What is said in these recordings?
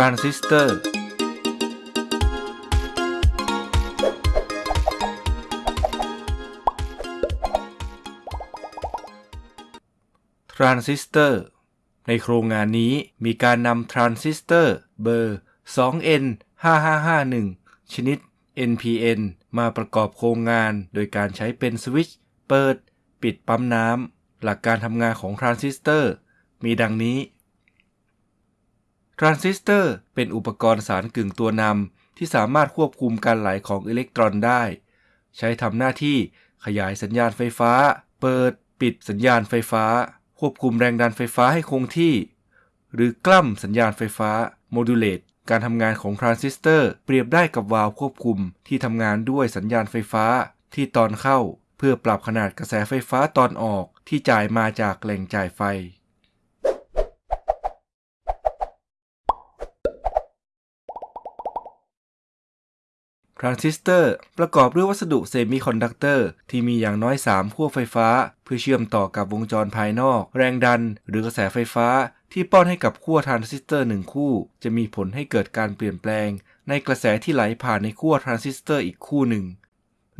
ทรานซิสเตอร์ ทรานซิสเตอร์ ในโครงงานนี้มีการนำทรานซิสเตอร์เบอร์ 2N 5551 ชนิด NPN มาประกอบโครงงานโดยการใช้เป็นสวิตช์เปิด ปิดปั๊มน้ำ หลักการทำงานของทรานซิสเตอร์ มีดังนี้ ทรานซิสเตอร์เป็นอุปกรณ์สารกึ่งตัวนำที่สามารถควบคุมการไหลของอิเล็กตรอนได้ ใช้ทำหน้าที่ขยายสัญญาณไฟฟ้า เปิดปิดสัญญาณไฟฟ้า ควบคุมแรงดันไฟฟ้าให้คงที่ หรือกล้ำสัญญาณไฟฟ้า modulate การทำงานของทรานซิสเตอร์เปรียบได้กับวาล์วควบคุมที่ทำงานด้วยสัญญาณไฟฟ้าที่ตอนเข้า เพื่อปรับขนาดกระแสไฟฟ้าตอนออกที่จ่ายมาจากแหล่งจ่ายไฟ ทรานซิสเตอร์ประกอบด้วยวัสดุ semiconductor ที่มีอย่างน้อย 3 ขั้วไฟฟ้า เพื่อเชื่อมต่อกับวงจรภายนอก แรงดัน หรือกระแสไฟฟ้า ที่ป้อนให้กับขั้วทรานซิสเตอร์หนึ่งคู่ จะมีผลให้เกิดการเปลี่ยนแปลง ในกระแสที่ไหลผ่านในขั้วทรานซิสเตอร์อีกคู่หนึ่ง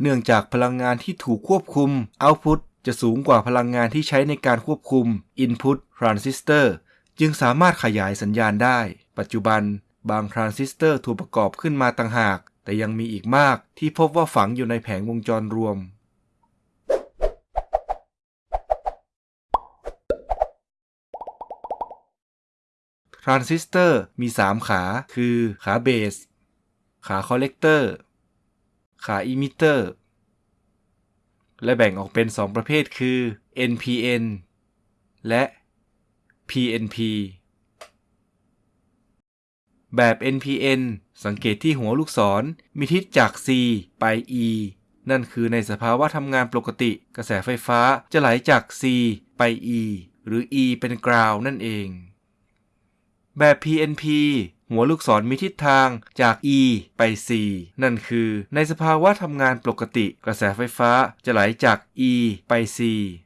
เนื่องจากพลังงานที่ถูกควบคุม Output จะสูงกว่าพลังงานที่ใช้ในการควบคุม Input ทรานซิสเตอร์จึงสามารถขยายสัญญาณได้ ปัจจุบัน บางทรานซิสเตอร์ถูกประกอบขึ้นมาต่างหาก แต่ยังมีอีกมากที่พบว่าฝังอยู่ในแผงวงจรรวม ทรานซิสเตอร์มี 3 ขา คือ ขา base ขา collector ขา emitter และแบ่งออกเป็น 2 ประเภทคือ NPN และ PNP แบบ NPN สังเกตที่หัวลูกศร มีทิศจาก C ไป E นั่นคือในสภาวะทำงานปกติ กระแสไฟฟ้าจะไหลจาก C ไป E หรือ E เป็นกราวนั่นเอง แบบ PNP หัวลูกศรมีทิศทางจาก E ไป C นั่นคือ ในสภาวะทำงานปกติ กระแสไฟฟ้าจะไหลจาก E ไป C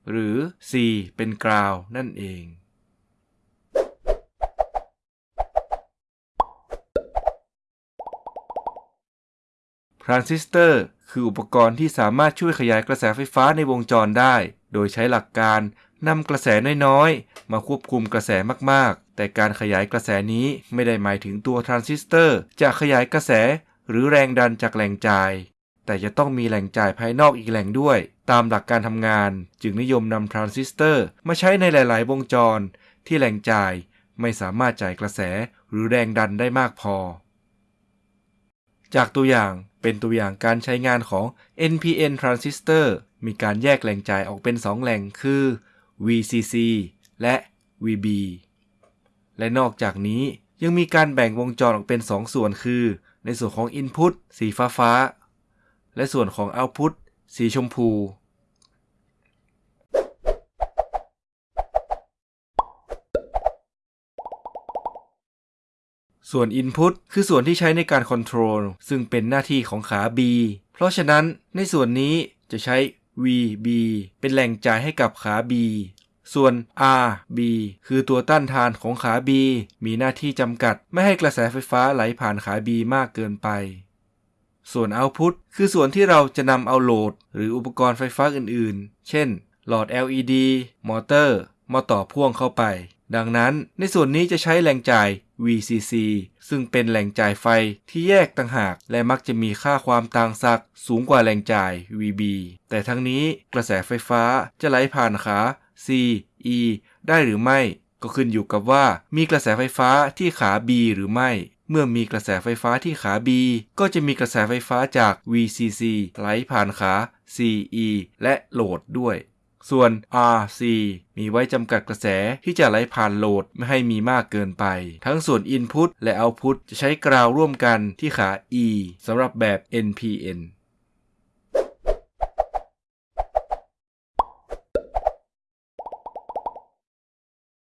หรือ C เป็นกราวนั่นเอง ทรานซิสเตอร์คืออุปกรณ์ที่สามารถช่วยขยายกระแสไฟฟ้าในวงจรได้ โดยใช้หลักการนำกระแสน้อยๆ มาควบคุมกระแสมากๆ แต่การขยายกระแสนี้ไม่ได้หมายถึงตัวทรานซิสเตอร์จะขยายกระแสหรือแรงดันจากแหล่งจ่าย แต่จะต้องมีแหล่งจ่ายภายนอกอีกแหล่งด้วย ตามหลักการทำงาน จึงนิยมนำทรานซิสเตอร์มาใช้ในหลาย ๆ วงจร ที่แหล่งจ่ายไม่สามารถจ่ายกระแสหรือแรงดันได้มากพอ จากตัวอย่างเป็นตัวอย่างการใช้งานของ NPN transistor มีการแยกแหล่งจ่ายออกเป็น 2 แหล่งคือ VCC และ VB และนอกจากนี้ยังมีการแบ่งวงจรออกเป็น 2 ส่วนคือ ในส่วนของ Input สีฟ้าฟ้า และส่วนของ Output สีชมพู ส่วน Input คือส่วนที่ใช้ในการ Control ซึ่งเป็นหน้าที่ของขา B เพราะฉะนั้นในส่วนนี้จะใช้ VB เป็นแหล่งจ่ายให้กับขา B ส่วน RB คือตัวต้านทานของขา B มีหน้าที่จำกัดไม่ให้กระแสไฟฟ้าไหลผ่านขา B มากเกินไป ส่วน Output คือส่วนที่เราจะนำเอาโหลด หรืออุปกรณ์ไฟฟ้าอื่นๆ เช่น หลอด LED มอเตอร์ มาต่อพ่วงเข้าไป ดังนั้นในส่วนนี้จะใช้แหล่งจ่าย VCC ซึ่งเป็นแหล่งจ่ายไฟที่แยกต่างหาก และมักจะมีค่าความต่างศักย์สูงกว่าแหล่งจ่าย VB แต่ทั้งนี้กระแสไฟฟ้าจะไหลผ่านขา C E ได้หรือไม่ ก็ขึ้นอยู่กับว่ามีกระแสไฟฟ้าที่ขา B หรือไม่เมื่อมีกระแสไฟฟ้าที่ขา B ก็จะมีกระแสไฟฟ้าจาก VCC ไหลผ่านขา CE และโหลดด้วย ส่วน RC มีไว้จำกัดกระแสที่จะไหลผ่านโหลดไม่ให้มีมากเกินไป ทั้งส่วน Input และ Output จะใช้กราวร่วมกันที่ขา E สำหรับแบบ NPN